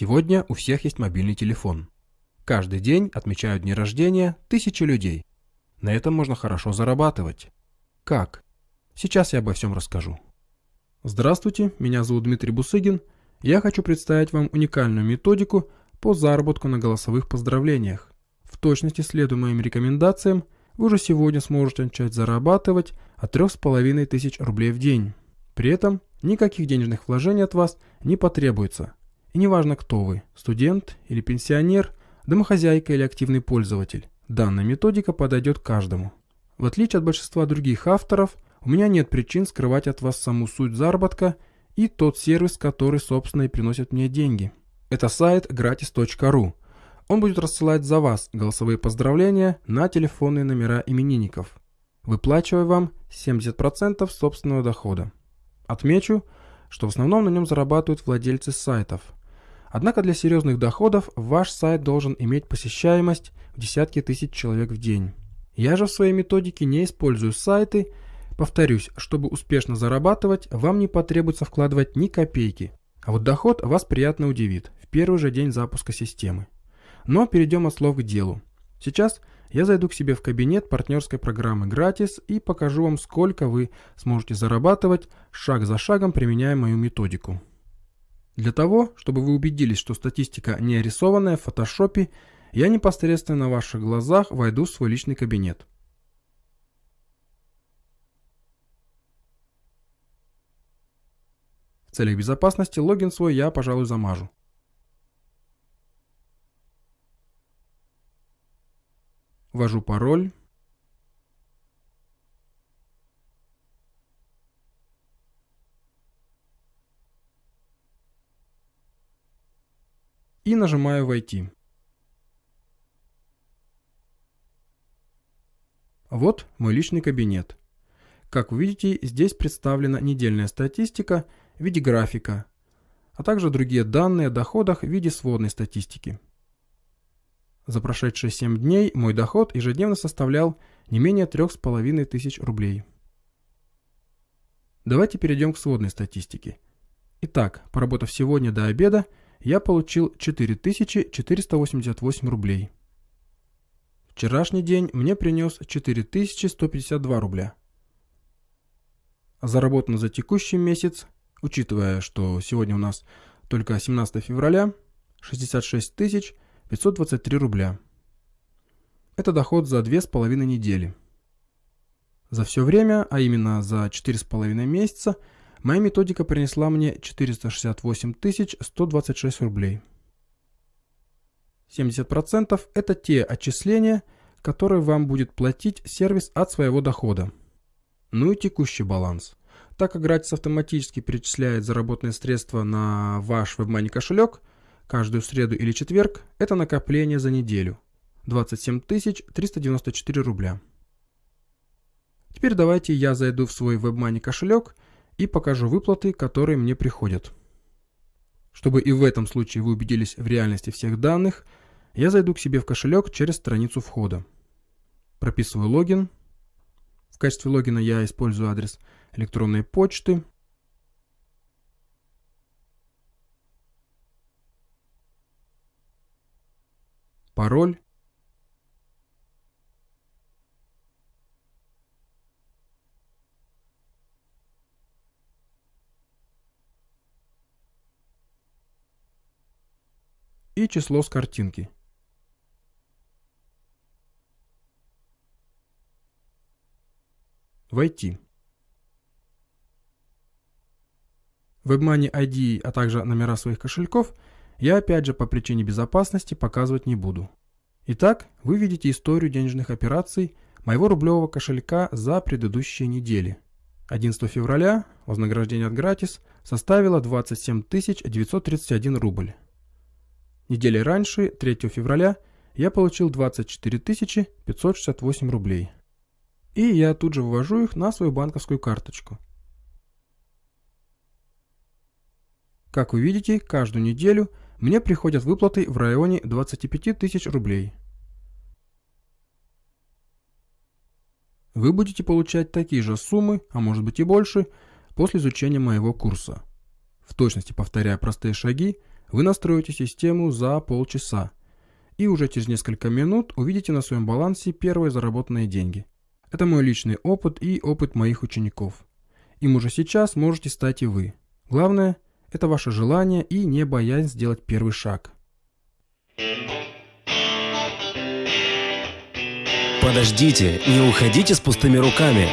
Сегодня у всех есть мобильный телефон. Каждый день отмечают дни рождения тысячи людей. На этом можно хорошо зарабатывать. Как? Сейчас я обо всем расскажу. Здравствуйте, меня зовут Дмитрий Бусыгин. Я хочу представить вам уникальную методику по заработку на голосовых поздравлениях. В точности следуя моим рекомендациям, вы уже сегодня сможете начать зарабатывать от 3500 рублей в день. При этом никаких денежных вложений от вас не потребуется. И неважно кто вы, студент или пенсионер, домохозяйка или активный пользователь, данная методика подойдет каждому. В отличие от большинства других авторов, у меня нет причин скрывать от вас саму суть заработка и тот сервис, который, собственно, и приносит мне деньги. Это сайт gratis.ru. Он будет рассылать за вас голосовые поздравления на телефонные номера именинников, выплачивая вам 70% собственного дохода. Отмечу, что в основном на нем зарабатывают владельцы сайтов. Однако для серьезных доходов ваш сайт должен иметь посещаемость в десятки тысяч человек в день. Я же в своей методике не использую сайты. Повторюсь, чтобы успешно зарабатывать, вам не потребуется вкладывать ни копейки. А вот доход вас приятно удивит в первый же день запуска системы. Но перейдем от слов к делу. Сейчас я зайду к себе в кабинет партнерской программы «Гратис» и покажу вам, сколько вы сможете зарабатывать, шаг за шагом применяя мою методику. Для того, чтобы вы убедились, что статистика не рисованная в фотошопе, я непосредственно на ваших глазах войду в свой личный кабинет. В целях безопасности логин свой я, пожалуй, замажу. Ввожу пароль. И нажимаю «Войти». Вот мой личный кабинет. Как вы видите, здесь представлена недельная статистика в виде графика, а также другие данные о доходах в виде сводной статистики. За прошедшие 7 дней мой доход ежедневно составлял не менее 3500 рублей. Давайте перейдем к сводной статистике. Итак, поработав сегодня до обеда, я получил 4488 рублей. Вчерашний день мне принес 4152 рубля. Заработано за текущий месяц, учитывая, что сегодня у нас только 17 февраля, 66 тысяч 523 рубля. Это доход за 2,5 недели. За все время, а именно за 4,5 месяца, моя методика принесла мне 468 126 рублей. 70% это те отчисления, которые вам будет платить сервис от своего дохода. Ну и текущий баланс. Так как Gratis автоматически перечисляет заработанные средства на ваш WebMoney кошелек, Каждую среду или четверг это накопление за неделю. 27 394 рубля. Теперь давайте я зайду в свой WebMoney кошелек и покажу выплаты, которые мне приходят. Чтобы и в этом случае вы убедились в реальности всех данных, я зайду к себе в кошелек через страницу входа. Прописываю логин. В качестве логина я использую адрес электронной почты – пароль и число с картинки. Войти. WebMoney ID, а также номера своих кошельков – я опять же по причине безопасности показывать не буду. Итак, вы видите историю денежных операций моего рублевого кошелька за предыдущие недели. 11 февраля вознаграждение от Gratis составило 27 931 рубль. Недели раньше, 3 февраля, я получил 24 568 рублей. И я тут же вывожу их на свою банковскую карточку. Как вы видите, каждую неделю мне приходят выплаты в районе 25 тысяч рублей. Вы будете получать такие же суммы, а может быть и больше, после изучения моего курса. В точности повторяя простые шаги, Вы настроите систему за полчаса и уже через несколько минут увидите на своем балансе первые заработанные деньги. Это мой личный опыт и опыт моих учеников. Им уже сейчас можете стать и вы. Главное – это ваше желание и не боязнь сделать первый шаг. Подождите, не уходите с пустыми руками.